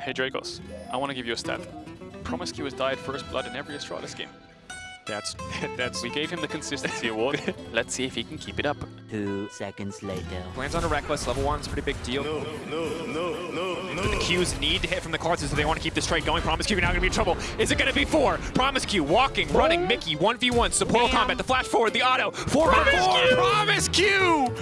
Hey Drakos, I want to give you a stat. Promisq has died first blood in every Astralis game. That's that's We gave him the consistency award. Let's see if he can keep it up. Two seconds later. lands on a Rekkles. Level one's a pretty big deal. No, no, no, no, no. The Qs need to hit from the cards so they want to keep this trade going. Promisq you're now going to be in trouble. Is it going to be four? Promisq walking, running. Mickey 1v1. Support combat. The flash forward. The auto. Four Promise four.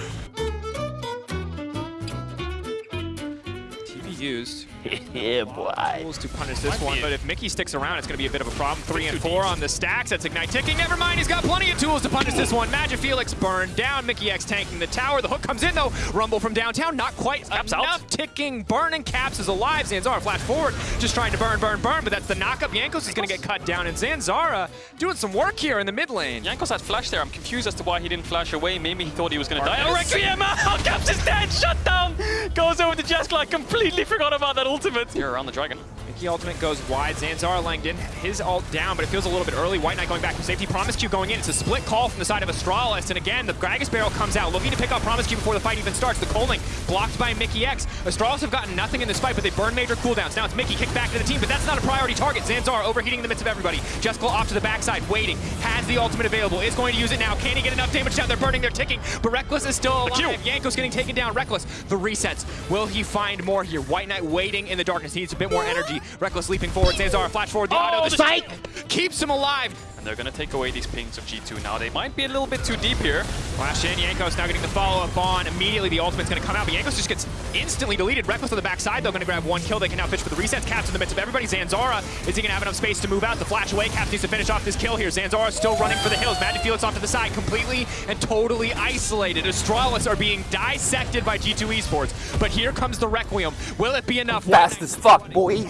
Used. yeah, boy. tools to punish this one, but if Mickey sticks around, it's going to be a bit of a problem. Three and four on the stacks. That's Ignite ticking. Never mind, he's got plenty of tools to punish this one. MagiFelix burned down. Mikyx tanking the tower. The hook comes in, though. Rumble from downtown, not quite Caps enough. out. Ticking, burning. Caps is alive. Zanzarah flash forward, just trying to burn, burn, burn, but that's the knockup. Jankos is going to get cut down, and Zanzarah doing some work here in the mid lane. Jankos had flash there. I'm confused as to why he didn't flash away. Maybe he thought he was going to die. Oh. Requiem out! Caps is dead! Shut down! Goes over to Jeskla. I completely forgot about that ultimate. You're around the dragon. Mickey ultimate goes wide. Zanzarah Langdon, his ult down, but it feels a little bit early. WhiteKnight going back from safety. Promisq going in. It's a split call from the side of Astralis. And again, the Gragas barrel comes out, looking to pick up Promisq before the fight even starts. The Coling blocked by Mikyx. Astralis have gotten nothing in this fight, but they burn major cooldowns. Now it's Mickey kicked back to the team, but that's not a priority target. Zanzarah overheating in the midst of everybody. Jeskla off to the backside, waiting. Has the ultimate available. Is going to use it now. Can he get enough damage down? They're burning, they're ticking, but Rekkles is still alive. Yanko's getting taken down. Rekkles, the resets. Will he find more here? WhiteKnight waiting in the darkness. He needs a bit more energy. Rekkles leaping forward. Zanzarah flash forward. The Oh, auto. the The spike keeps him alive. And they're going to take away these pings of G2 now. They might be a little bit too deep here. Flash in. Jankos now getting the follow up on. Immediately the ultimate's going to come out, but Jankos just gets instantly deleted. Rekkles on the backside though, going to grab one kill. They can now fish for the resets. Caps in the midst of everybody. Zanzarah, is he going to have enough space to move out? The flash away. Caps needs to finish off this kill here. Zanzarah still running for the hills. MagiFelix off to the side, completely and totally isolated. Astralis are being dissected by G2 Esports. But here comes the Requiem. Will it be enough? Fast as fuck, boy.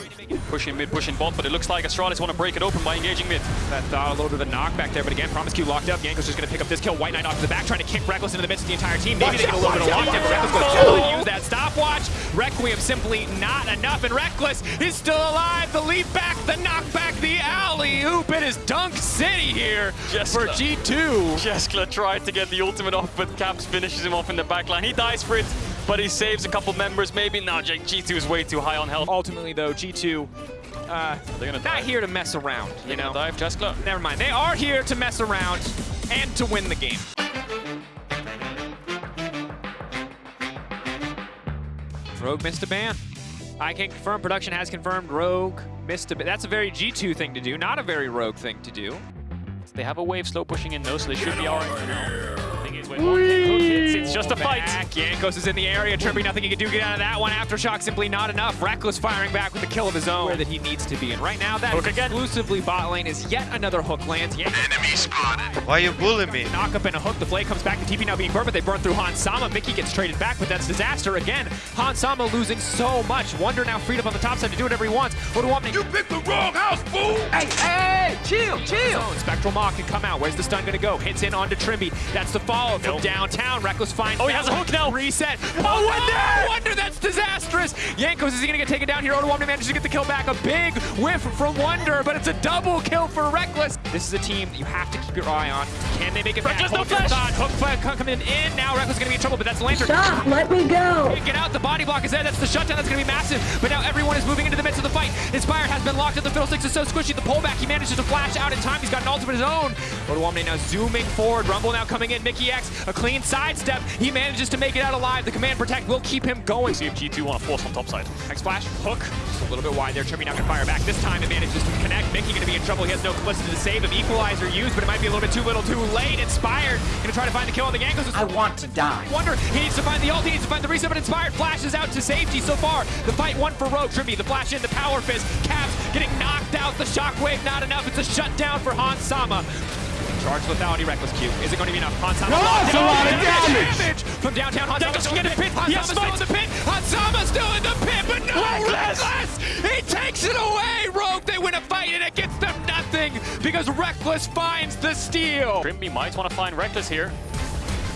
Pushing mid, pushing bot, but it looks like Astralis want to break it open by engaging mid. That thought a little bit of a knockback there, but again, Promisq locked up. Yanko's just going to pick up this kill. WhiteKnight off to the back, trying to kick Rekkles into the midst of the entire team. Maybe they get a little bit of lockdown, Rekkles goes down and use that stopwatch. Requiem simply not enough, and Rekkles is still alive. The leap back, the knockback, the alley-oop. It is Dunk City here Just for G2. Jeskla tried to get the ultimate off, but Caps finishes him off in the backline. He dies for it, but he saves a couple members. Maybe now G2 is way too high on health. Ultimately, though, G2 uh, They're gonna not dive. here to mess around, you They're know? dive Jeskla. Never mind. They are here to mess around and to win the game. Rogue missed a ban. I can confirm production has confirmed Rogue missed a ban. That's a very G2 thing to do, not a very Rogue thing to do. They have a wave slow pushing in though, so they should be alright for now. Thing is, when one kick hook hits, it's just a fight. Back. Jankos is in the area. Trippy, nothing he can do get out of that one. Aftershock simply not enough. Rekkles firing back with the kill of his own. Where that he needs to be. And right now, that Hook again. exclusively bot lane is yet another hook lands. Jankos Why are you bullying me? knock up and a hook. The flay comes back. The TP now being burned, but they burn through Hans Sama. Mickey gets traded back, but that's disaster again. Hans Sama losing so much. Wunder now freed up on the top side to do whatever he wants. What do you want me? You picked the wrong house, fool! Hey, hey, chill, chill. Spectral Maw can come out. Where's the stun gonna go? Hits in onto Trymbi. That's the follow from Nope. downtown. Rekkles finds. Oh, he has a hook now. Reset. Oh, oh Wunder! Wunder, that's disastrous. Jankos is he gonna get taken down here? Odo manages to get the kill back. A big whiff from Wunder, but it's a double kill for Rekkles. This is a team that you have to keep your eye on. Can they make it back? Rekkles, no Hold your flash. thought. Hook flag coming in now. Rekkles is gonna be in trouble, but that's the lantern. Stop, let me go. Get out, the body block is there, that's the shutdown, that's gonna be massive. But now everyone is moving into the midst of the fight. Inspired has been locked at the Fiddlesticks is so squishy, the pullback, he manages to flash out in time, he's got an ultimate of his own. Odoamne now zooming forward, Rumble now coming in, Mikyx, a clean sidestep, he manages to make it out alive. The command protect will keep him going. See if G2 want to force on top side. X flash, hook, just a little bit wide there, Trippy now can fire back. This time it manages to connect, Mickey gonna be in trouble, he has no Felicity to save him. Equalizer used, but it might be a little bit too little too late. Inspired, gonna try to find the kill on the Jankos. I want to die. Wunder, he needs to find the ult, he needs to find the reset, but Inspired flashes out to safety so far. The fight won for Rogue, Trymbi, the flash in, the power fist, Caps getting knocked out, the shockwave not enough, it's a shutdown for Hans Sama. Charge lethality, Rekkles Q. Is it going to be enough? Hans Sama No, locked that's a lot of Damage damage. From downtown, Hans Sama Jankos still can in the pit. it. Han Yes, Sama's still in the pit. Hans Sama's still in the pit, but no! Rekkles. Rekkles! He takes it away, Rogue. They win a fight, and it gets them nothing because Rekkles finds the steal. Trymbi might want to find Rekkles here.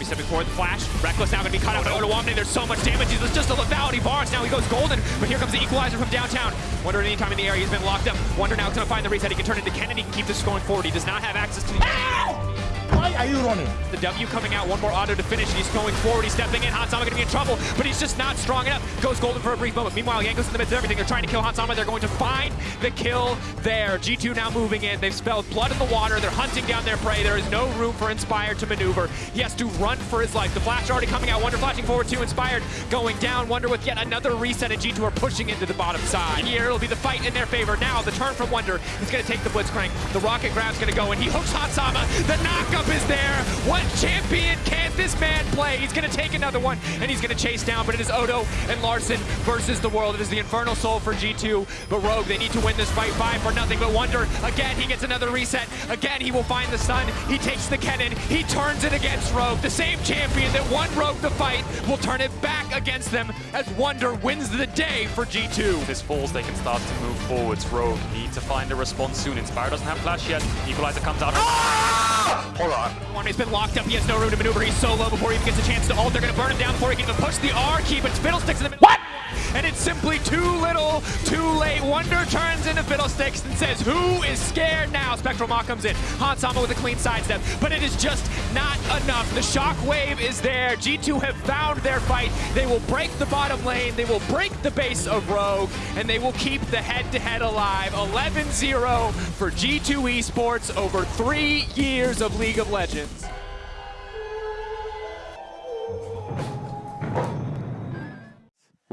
Be stepping forward, the flash. Rekkles now gonna be cut out by Odoamne. There's so much damage. He's just a lethality bars. Now he goes golden, but here comes the equalizer from downtown. Wunder at any time in the area he's been locked up. Wunder now is gonna find the reset. He can turn into Kennedy. Keep this going forward. He does not have access to the. Why are you running? The W coming out, one more auto to finish. He's going forward, he's stepping in. Hans Sama gonna be in trouble, but he's just not strong enough. Goes golden for a brief moment. Meanwhile, Yanko's in the midst of everything. They're trying to kill Hans Sama. They're going to find the kill there. G2 now moving in. They've spelled blood in the water. They're hunting down their prey. There is no room for Inspired to maneuver. He has to run for his life. The flash already coming out. Wunder flashing forward to Inspired. Going down. Wunder with yet another reset, and G2 are pushing into the bottom side. Here, it'll be the fight in their favor. Now, the turn from Wunder. He's going to take the Blitzcrank. The rocket grab's going to go, and he hooks Hans Sama. The knockup is there. What champion can this man play? He's going to take another one, and he's going to chase down, but it is Odo and Larssen versus the world. It is the Infernal Soul for G2, but Rogue, they need to win this fight five for nothing but Wunder. Again, he gets another reset. Again, he will find the sun. He takes the cannon. He turns it against Rogue. The same champion that won Rogue the fight will turn it back against them as Wunder wins the day for G2. If this falls, they can start to move forwards. Rogue need to find a response soon. Inspire doesn't have flash yet. Equalizer comes out. Ah! Hold One, he's been locked up. He has no room to maneuver. He's so low before he even gets a chance to ult. They're going to burn him down before he can even push the R key, but Fiddlesticks in the middle. What? And it's simply too little, too late. Wunder turns into Fiddlesticks and says, who is scared now? Spectral Maw comes in. Hans Sama with a clean sidestep, but it is just not enough. The shockwave is there. G2 have found their fight. They will break the bottom lane. They will break the base of Rogue, and they will keep the head-to-head alive. 11-0 for G2 Esports over three years of League of Legends.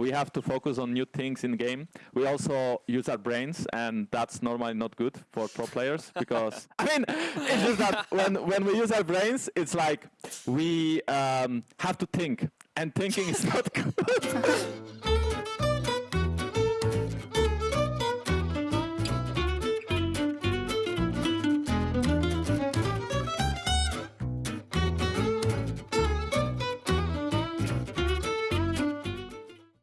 We have to focus on new things in game. We also use our brains, and that's normally not good for pro players because I mean, it's just that when when we use our brains, it's like we um, have to think, and thinking is not good.